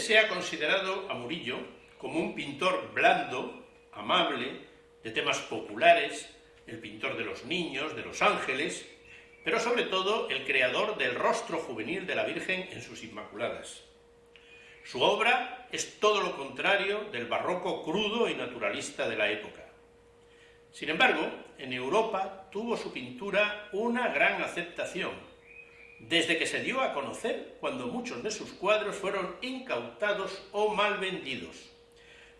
se ha considerado a Murillo como un pintor blando, amable, de temas populares, el pintor de los niños, de los ángeles, pero sobre todo el creador del rostro juvenil de la Virgen en sus Inmaculadas. Su obra es todo lo contrario del barroco crudo y naturalista de la época. Sin embargo, en Europa tuvo su pintura una gran aceptación, desde que se dio a conocer cuando muchos de sus cuadros fueron incautados o mal vendidos.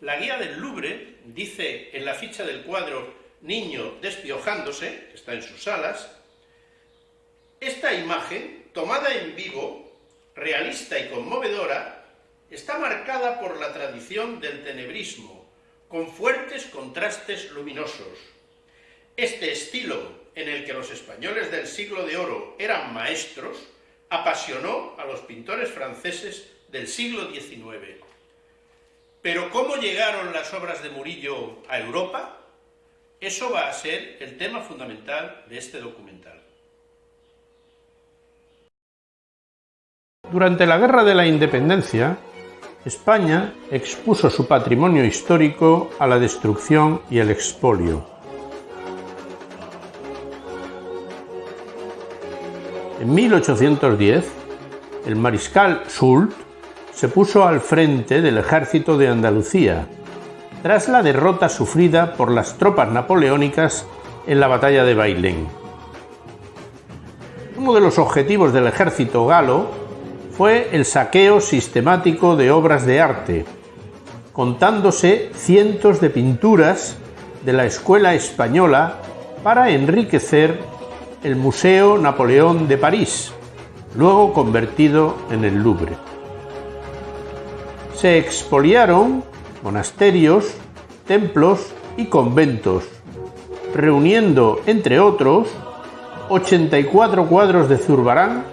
La guía del Louvre dice en la ficha del cuadro Niño despiojándose, que está en sus salas, esta imagen, tomada en vivo, realista y conmovedora, está marcada por la tradición del tenebrismo, con fuertes contrastes luminosos. Este estilo, en el que los españoles del siglo de oro eran maestros, apasionó a los pintores franceses del siglo XIX. Pero ¿cómo llegaron las obras de Murillo a Europa? Eso va a ser el tema fundamental de este documental. Durante la Guerra de la Independencia, España expuso su patrimonio histórico a la destrucción y el expolio. En 1810, el mariscal Soult se puso al frente del ejército de Andalucía, tras la derrota sufrida por las tropas napoleónicas en la batalla de Bailén. Uno de los objetivos del ejército galo fue el saqueo sistemático de obras de arte, contándose cientos de pinturas de la escuela española para enriquecer el Museo Napoleón de París, luego convertido en el Louvre. Se expoliaron monasterios, templos y conventos, reuniendo, entre otros, 84 cuadros de Zurbarán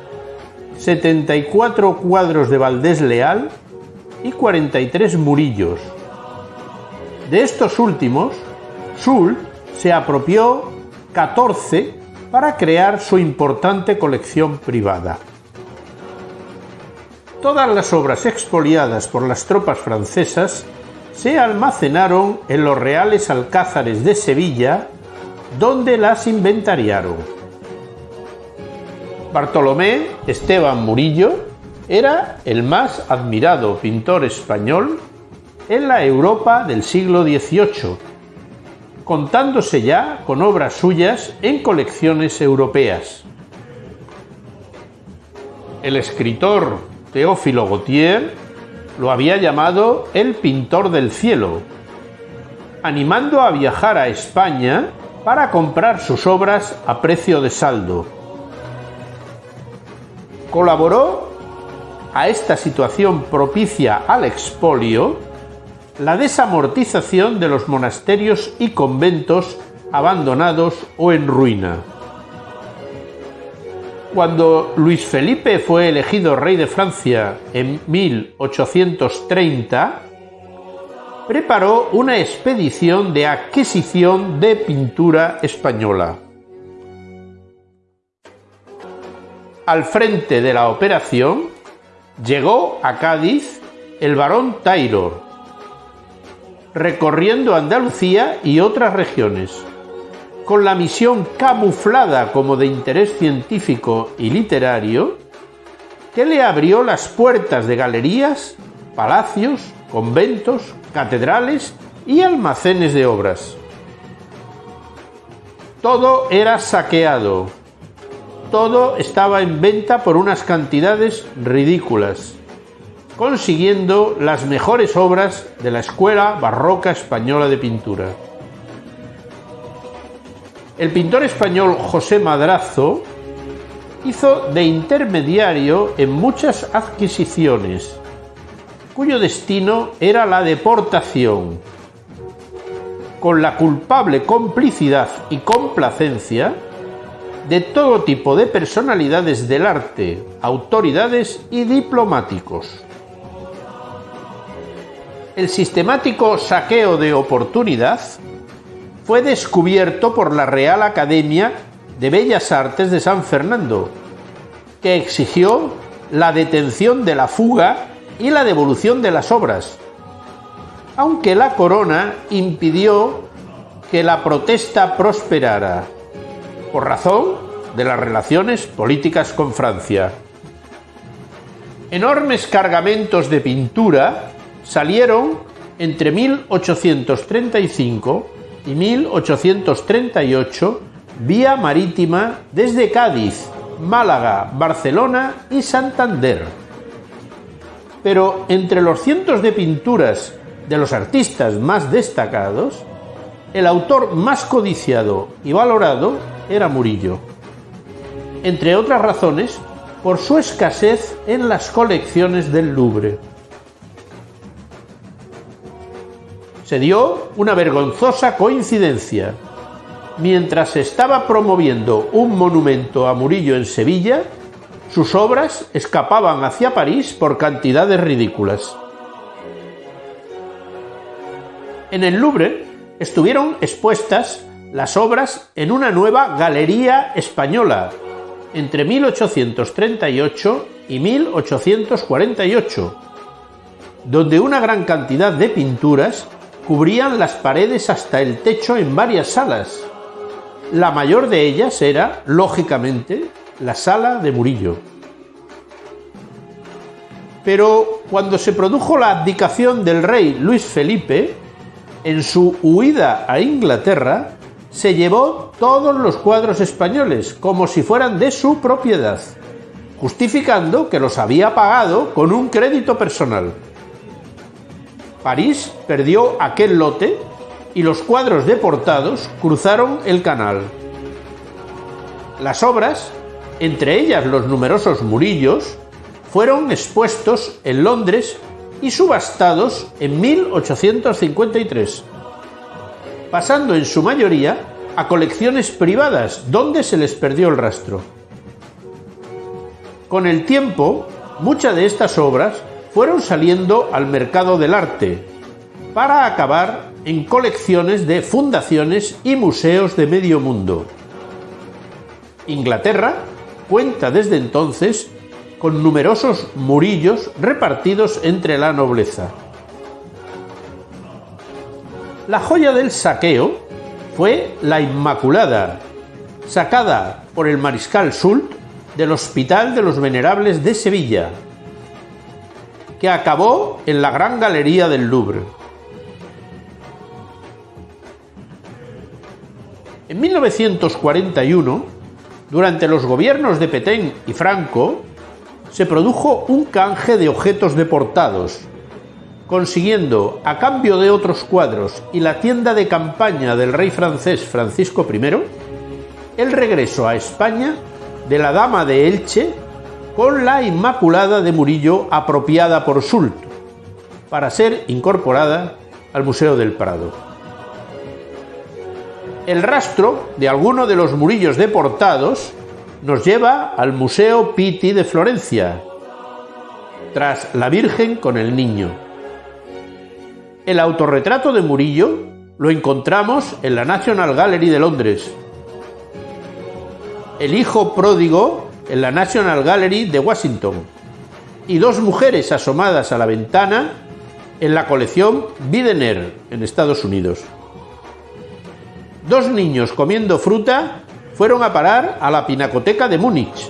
74 cuadros de Valdés Leal y 43 murillos. De estos últimos, Sul se apropió 14 para crear su importante colección privada. Todas las obras expoliadas por las tropas francesas se almacenaron en los reales alcázares de Sevilla, donde las inventariaron. Bartolomé Esteban Murillo era el más admirado pintor español en la Europa del siglo XVIII, contándose ya con obras suyas en colecciones europeas. El escritor Teófilo Gautier lo había llamado el pintor del cielo, animando a viajar a España para comprar sus obras a precio de saldo. Colaboró a esta situación propicia al expolio la desamortización de los monasterios y conventos abandonados o en ruina. Cuando Luis Felipe fue elegido rey de Francia en 1830, preparó una expedición de adquisición de pintura española. Al frente de la operación llegó a Cádiz el barón Taylor, recorriendo Andalucía y otras regiones, con la misión camuflada como de interés científico y literario, que le abrió las puertas de galerías, palacios, conventos, catedrales y almacenes de obras. Todo era saqueado, todo estaba en venta por unas cantidades ridículas, consiguiendo las mejores obras de la Escuela Barroca Española de Pintura. El pintor español José Madrazo hizo de intermediario en muchas adquisiciones, cuyo destino era la deportación, con la culpable complicidad y complacencia de todo tipo de personalidades del arte, autoridades y diplomáticos. El sistemático saqueo de oportunidad fue descubierto por la Real Academia de Bellas Artes de San Fernando, que exigió la detención de la fuga y la devolución de las obras, aunque la corona impidió que la protesta prosperara, por razón de las relaciones políticas con Francia. Enormes cargamentos de pintura salieron entre 1835 y 1838 vía marítima desde Cádiz, Málaga, Barcelona y Santander. Pero entre los cientos de pinturas de los artistas más destacados, el autor más codiciado y valorado era Murillo. Entre otras razones, por su escasez en las colecciones del Louvre. Se dio una vergonzosa coincidencia. Mientras se estaba promoviendo un monumento a Murillo en Sevilla, sus obras escapaban hacia París por cantidades ridículas. En el Louvre estuvieron expuestas las obras en una nueva galería española entre 1838 y 1848, donde una gran cantidad de pinturas cubrían las paredes hasta el techo en varias salas. La mayor de ellas era, lógicamente, la sala de Murillo. Pero cuando se produjo la abdicación del rey Luis Felipe, en su huida a Inglaterra, se llevó todos los cuadros españoles como si fueran de su propiedad, justificando que los había pagado con un crédito personal. París perdió aquel lote y los cuadros deportados cruzaron el canal. Las obras, entre ellas los numerosos murillos, fueron expuestos en Londres y subastados en 1853, pasando en su mayoría a colecciones privadas donde se les perdió el rastro. Con el tiempo, muchas de estas obras fueron saliendo al mercado del arte para acabar en colecciones de fundaciones y museos de medio mundo. Inglaterra cuenta desde entonces con numerosos murillos repartidos entre la nobleza. La joya del saqueo fue la Inmaculada, sacada por el mariscal Soult del Hospital de los Venerables de Sevilla, que acabó en la Gran Galería del Louvre. En 1941, durante los gobiernos de Petén y Franco, se produjo un canje de objetos deportados, consiguiendo, a cambio de otros cuadros y la tienda de campaña del rey francés Francisco I, el regreso a España de la Dama de Elche con la Inmaculada de Murillo apropiada por Sult, para ser incorporada al Museo del Prado. El rastro de alguno de los murillos deportados nos lleva al Museo Pitti de Florencia, tras la Virgen con el Niño. El autorretrato de Murillo lo encontramos en la National Gallery de Londres. El hijo pródigo en la National Gallery de Washington y dos mujeres asomadas a la ventana en la colección Bidener en Estados Unidos. Dos niños comiendo fruta fueron a parar a la Pinacoteca de Múnich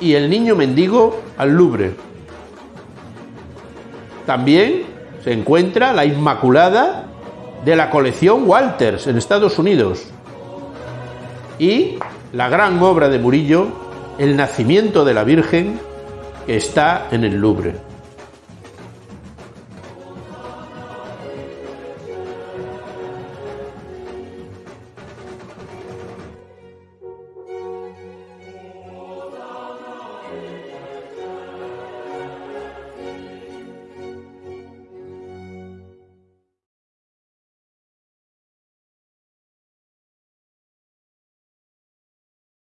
y el niño mendigo al Louvre. También se encuentra la Inmaculada de la colección Walters en Estados Unidos y la gran obra de Murillo, El nacimiento de la Virgen, está en el Louvre.